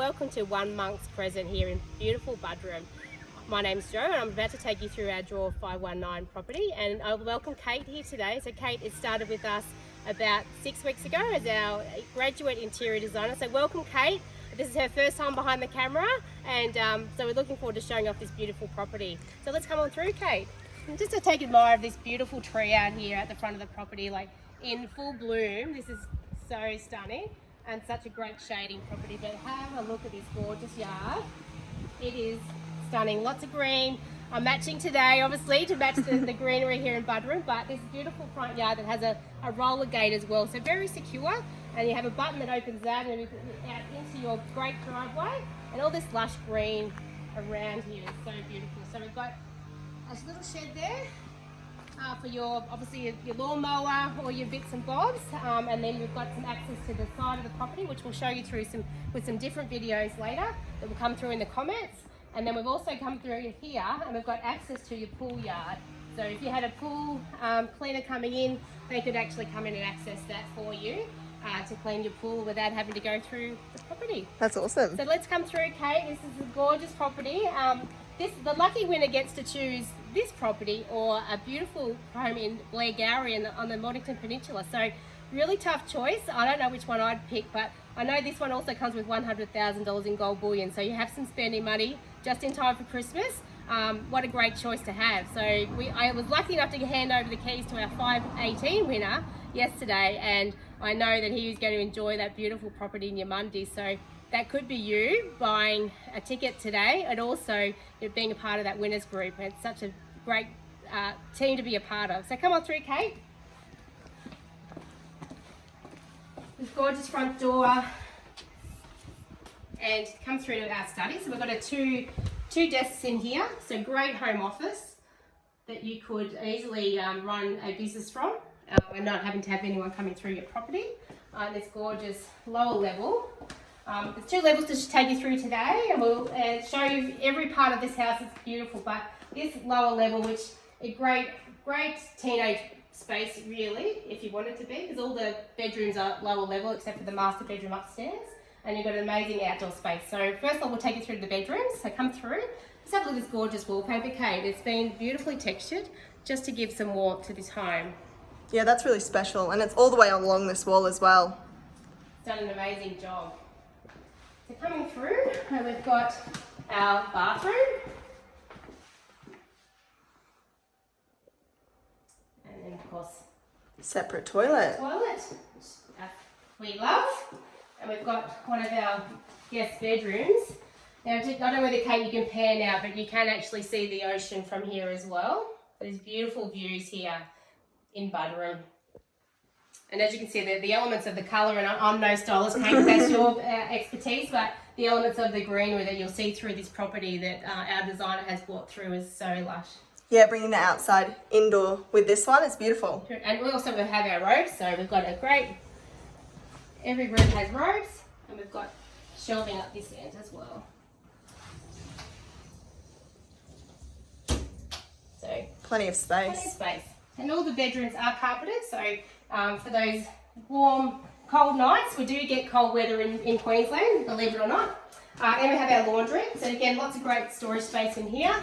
welcome to One Monk's Present here in beautiful Buderim. My name's Jo and I'm about to take you through our Draw 519 property and I welcome Kate here today. So Kate has started with us about six weeks ago as our graduate interior designer. So welcome Kate. This is her first time behind the camera and um, so we're looking forward to showing off this beautiful property. So let's come on through Kate. And just to take admire of this beautiful tree out here at the front of the property like in full bloom. This is so stunning and such a great shading property. But have a look at this gorgeous yard. It is stunning. Lots of green. I'm matching today, obviously, to match the, the greenery here in Buderim, but this beautiful front yard that has a, a roller gate as well. So very secure. And you have a button that opens that and out into your great driveway. And all this lush green around here is so beautiful. So we've got a little shed there uh, for your obviously your, your lawnmower or your bits and bobs um, and then we've got some access to the side of the property which we'll show you through some with some different videos later that will come through in the comments and then we've also come through here and we've got access to your pool yard so if you had a pool um, cleaner coming in they could actually come in and access that for you uh, to clean your pool without having to go through the property. That's awesome. So let's come through, Kate. This is a gorgeous property. Um, this the lucky winner gets to choose this property or a beautiful home in Blairgowrie on the, on the Mornington Peninsula. So really tough choice. I don't know which one I'd pick, but I know this one also comes with $100,000 in gold bullion. So you have some spending money just in time for Christmas. Um, what a great choice to have. So we, I was lucky enough to hand over the keys to our 518 winner yesterday and I know that he was going to enjoy that beautiful property in Yamundi. So that could be you buying a ticket today and also being a part of that winners group. It's such a great uh, team to be a part of. So come on through, Kate. This gorgeous front door and come through to our study. So we've got a two, two desks in here. So great home office that you could easily um, run a business from uh, and not having to have anyone coming through your property. Uh, this gorgeous lower level um, there's two levels to take you through today and we'll uh, show you every part of this house. It's beautiful, but this lower level, which a great, great teenage space really, if you want it to be, because all the bedrooms are lower level except for the master bedroom upstairs. And you've got an amazing outdoor space. So first of all, we'll take you through the bedrooms. So come through. Let's have a look at this gorgeous wallpaper, Kate. It's been beautifully textured just to give some warmth to this home. Yeah, that's really special. And it's all the way along this wall as well. It's done an amazing job. So coming through, and we've got our bathroom. And then of course, separate toilet. Toilet, uh, we love. And we've got one of our guest bedrooms. Now, I don't know whether Kate you can pan now, but you can actually see the ocean from here as well. There's beautiful views here in Buderim. And as you can see, the, the elements of the colour, and I'm no stylist, Kate, that's your uh, expertise, but the elements of the greenery that you'll see through this property that uh, our designer has brought through is so lush. Yeah, bringing the outside indoor with this one is beautiful. And we also have our robes, so we've got a great, every room has robes, and we've got shelving up this end as well. So plenty of space. Plenty of space. And all the bedrooms are carpeted, so um, for those warm, cold nights, we do get cold weather in, in Queensland, believe it or not. Uh, and we have our laundry, so again, lots of great storage space in here.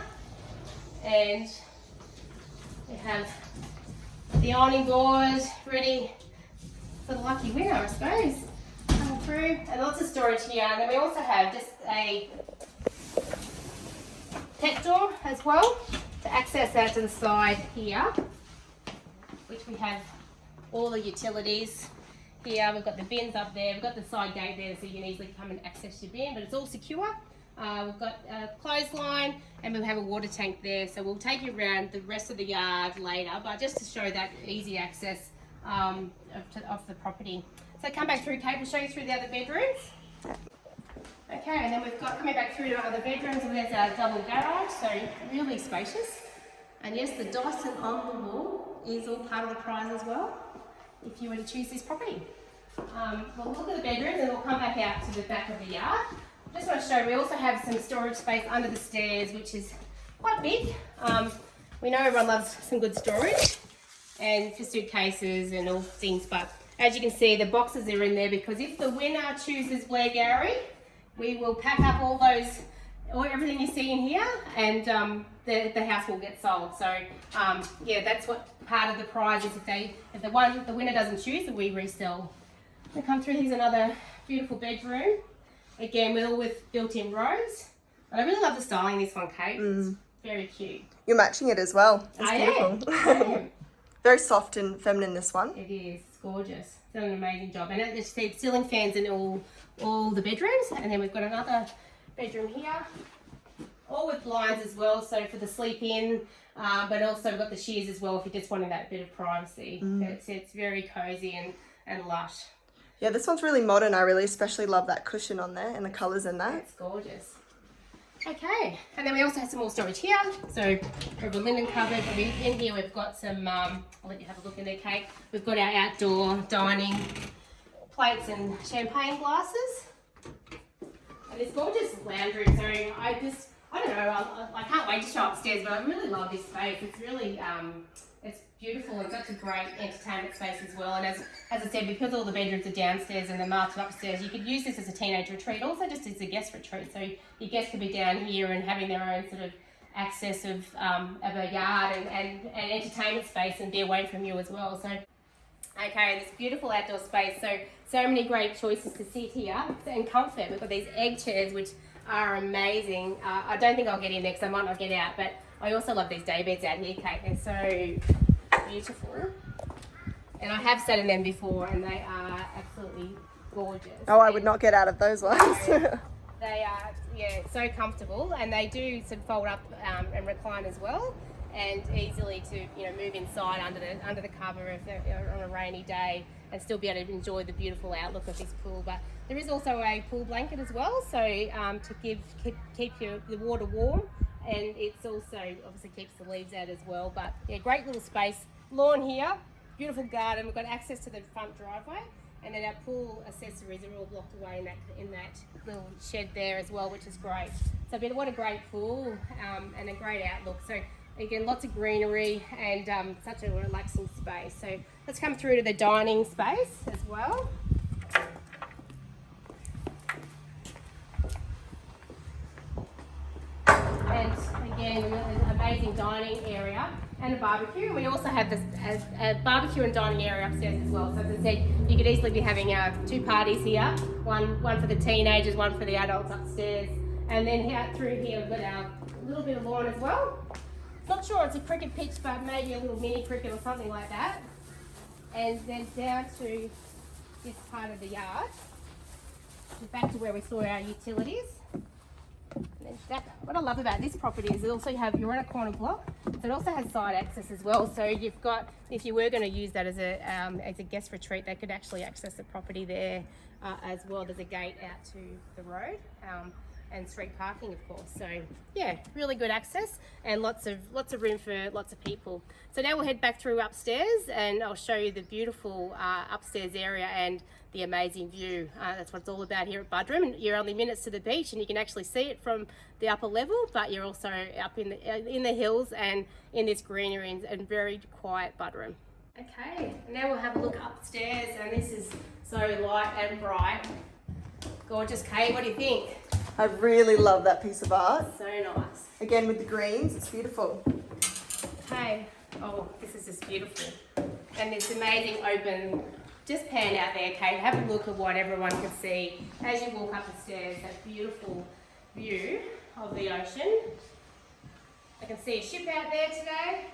And we have the ironing board ready for the lucky winner, I suppose. Coming through, and lots of storage here. And then we also have just a pet door as well to access that to the side here which we have all the utilities here. We've got the bins up there. We've got the side gate there so you can easily come and access your bin, but it's all secure. Uh, we've got a clothesline and we'll have a water tank there. So we'll take you around the rest of the yard later, but just to show that easy access um, of, to, of the property. So come back through, Kate, we'll show you through the other bedrooms. Okay, and then we've got coming back through to other bedrooms, and there's our double garage, so really spacious. And yes, the Dyson on the wall is all part of the prize as well, if you were to choose this property. Um, we'll look at the bedrooms and we'll come back out to the back of the yard. Just want to show, we also have some storage space under the stairs, which is quite big. Um, we know everyone loves some good storage and for suitcases and all things, but as you can see, the boxes are in there because if the winner chooses Blairgowrie, we will pack up all those, all, everything you see in here, and um, the, the house will get sold. So um, yeah, that's what part of the prize is. If they, if the one, the winner doesn't choose, we resell. We come through. Here's another beautiful bedroom. Again, with all with built-in rows. But I really love the styling this one, Kate. It's very cute. You're matching it as well. It's I am. beautiful. I am. Very soft and feminine, this one. It is. It's gorgeous. Done an amazing job. And it- it's the ceiling fans in all all the bedrooms. And then we've got another bedroom here. All with blinds as well, so for the sleep in. Uh, but also we've got the shears as well if you're just wanting that bit of privacy. It's, it's very cozy and, and lush. Yeah, this one's really modern. I really especially love that cushion on there and the colours in that. It's gorgeous. Okay, and then we also have some more storage here. So we a linen cupboard. In here we've got some, um, I'll let you have a look in there, Kate. We've got our outdoor dining plates and champagne glasses. And this gorgeous lounge room. So I just, I don't know, I, I can't wait to show upstairs, but I really love this space. It's really, um, it's beautiful and such a great entertainment space as well. And as, as I said, because all the bedrooms are downstairs and the master upstairs, you could use this as a teenage retreat, also just as a guest retreat. So your guests could be down here and having their own sort of access of, um, of a yard and, and, and entertainment space and be away from you as well. So Okay, this beautiful outdoor space. So, so many great choices to sit here and comfort. We've got these egg chairs, which are amazing. Uh, I don't think I'll get in there because I might not get out, but I also love these day beds out here, Kate. They're so beautiful. And I have sat in them before and they are absolutely gorgeous. Oh, I would not get out of those ones. They are, yeah, so comfortable, and they do sort of fold up um, and recline as well, and easily to you know move inside under the under the cover if on a rainy day, and still be able to enjoy the beautiful outlook of this pool. But there is also a pool blanket as well, so um, to give keep, keep your the water warm, and it's also obviously keeps the leaves out as well. But yeah, great little space, lawn here, beautiful garden. We've got access to the front driveway. And then our pool accessories are all locked away in that in that little shed there as well, which is great. So, what a great pool um, and a great outlook. So, again, lots of greenery and um, such a relaxing space. So, let's come through to the dining space as well. And again, an amazing dining area and a barbecue. We also have this as a barbecue and dining area upstairs as well. So as I said, you could easily be having uh, two parties here, one one for the teenagers, one for the adults upstairs. And then out through here we've got our little bit of lawn as well. Not sure it's a cricket pitch, but maybe a little mini cricket or something like that. And then down to this part of the yard, back to where we saw our utilities. That, what I love about this property is it also you have you're on a corner block, so it also has side access as well. So you've got if you were going to use that as a um, as a guest retreat, they could actually access the property there uh, as well. There's a gate out to the road. Um, and street parking of course. So yeah really good access and lots of lots of room for lots of people. So now we'll head back through upstairs and I'll show you the beautiful uh, upstairs area and the amazing view. Uh, that's what it's all about here at Buderim. You're only minutes to the beach and you can actually see it from the upper level but you're also up in the uh, in the hills and in this greenery and, and very quiet Buderim. Okay now we'll have a look upstairs and this is so light and bright. Gorgeous Kate what do you think I really love that piece of art. so nice Again, with the greens, it's beautiful. Hey, oh, this is just beautiful. And it's amazing open, just pan out there, Kate. Have a look at what everyone can see as you walk up the stairs. That beautiful view of the ocean. I can see a ship out there today.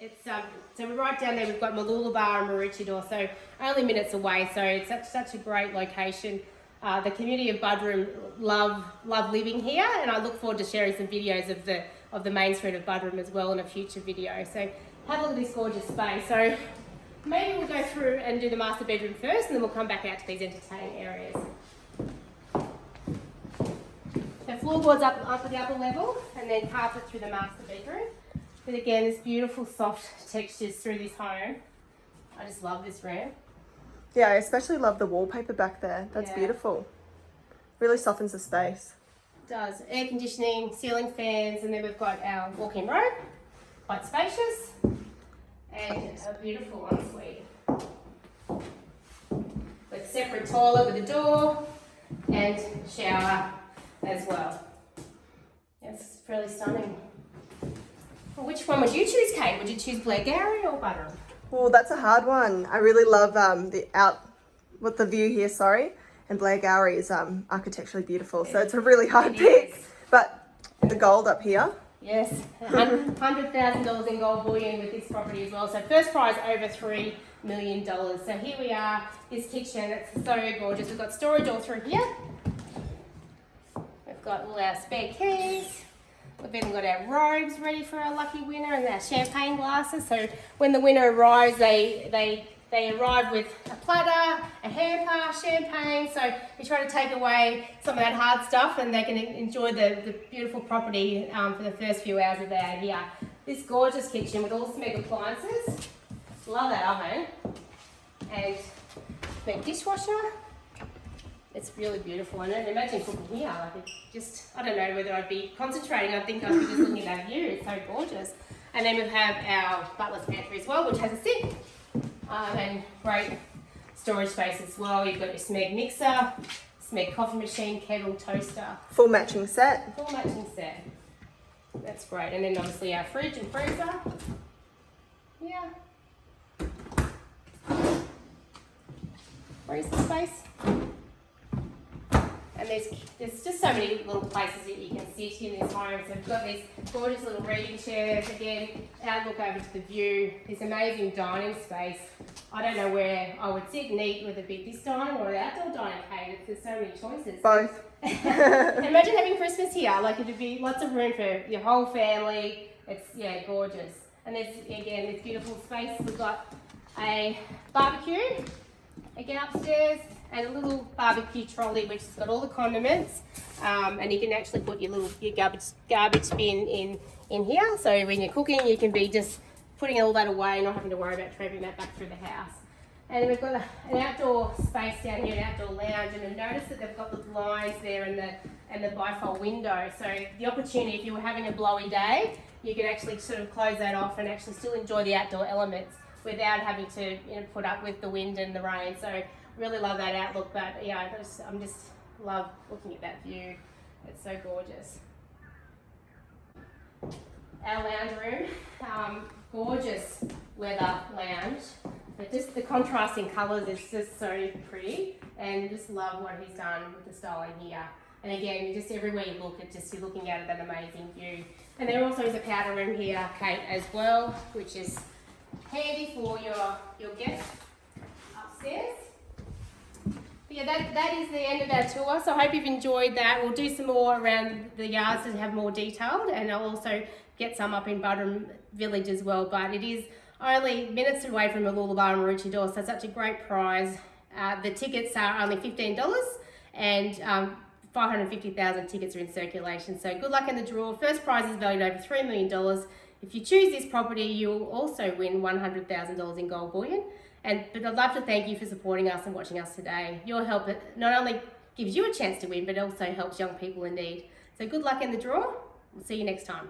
It's um, so we're right down there. We've got Mooloolaba and Maroochydore, so only minutes away. So it's such such a great location. Uh, the community of Buderim love love living here, and I look forward to sharing some videos of the of the main street of Buderim as well in a future video. So have a look at this gorgeous space. So maybe we'll go through and do the master bedroom first, and then we'll come back out to these entertaining areas. The floorboards up up at the upper level, and then carpet through the master bedroom. But again, this beautiful soft textures through this home. I just love this room. Yeah, I especially love the wallpaper back there. That's Yeah. beautiful. Really softens the space. does air conditioning, ceiling fans, and then we've got our walk-in robe, quite spacious, and a beautiful ensuite. With separate toilet with a door, and shower as well. It's fairly stunning. Well, which one would you choose, Kate? Would you choose Blairgowrie or Buderim? Well, that's a hard one. I really love um, the out, what the view here, sorry. And Blairgowrie is um, architecturally beautiful, so it's a really hard It pick. is. But the gold up here, Yes, hundred thousand dollars in gold bullion with this property as well. So first prize over three million dollars. So here we are, this kitchen. It's so gorgeous. We've got storage all through here. We've got all our spare keys. We've even got our robes ready for our lucky winner and our champagne glasses. So when the winner arrives, they they they arrive with a platter, a hamper, champagne. So we try to take away some of that hard stuff and they can enjoy the, the beautiful property um, for the first few hours of their here. This gorgeous kitchen with all Smeg appliances. Love that oven. And Smeg dishwasher. It's really beautiful. And then imagine cooking here. Like it's just, I don't know whether I'd be concentrating. I think I'd be just looking at that view. It's so gorgeous. And then we have our butler's pantry as well, which has a sink um, and great storage space as well. You've got your Smeg mixer, Smeg coffee machine, kettle, toaster, full matching set. full matching set. That's great. And then obviously our fridge and freezer. Yeah. Freezer space. There's, there's just so many little places that you can sit in this home. So we've got these gorgeous little reading chairs. Again, outlook over to the view. This amazing dining space. I don't know where I would sit and eat with a big this dining or the outdoor dining cave. There's so many choices. Both. Imagine having Christmas here. Like it'd be lots of room for your whole family. It's yeah, gorgeous. And there's again this beautiful space. We've got a barbecue again upstairs and a little barbecue trolley which has got all the condiments. Um, and you can actually put your little your garbage garbage bin in in here. So when you're cooking, you can be just putting all that away, not having to worry about traveling that back through the house. And we've got a, an outdoor space down here, an outdoor lounge, and notice that they've got the blinds there and the and the bifold window. So the opportunity, if you were having a blowy day, you could actually sort of close that off and actually still enjoy the outdoor elements without having to you know, put up with the wind and the rain. So really love that outlook. But yeah, I just, I'm just love looking at that view. It's so gorgeous our lounge room. Um, gorgeous leather lounge. But just the contrasting colours is just so pretty and just love what he's done with the styling here. And again, just everywhere you look, it just you're looking at that amazing view. And there also is a powder room here, Kate, as well, which is handy for your, your guests upstairs. Yeah, that, that is the end of our tour. So I hope you've enjoyed that. We'll do some more around the yards to have more detailed and I'll also get some up in Buderim Village as well. But it is only minutes away from Mooloolaba and Maroochydore, so such a great prize. Uh, the tickets are only $15 and um, 550,000 tickets are in circulation. So good luck in the draw. First prize is valued over $3 million. If you choose this property, you'll also win $100,000 in gold bullion. And but I'd love to thank you for supporting us and watching us today. Your help not only gives you a chance to win, but also helps young people in need. So good luck in the draw. We'll see you next time.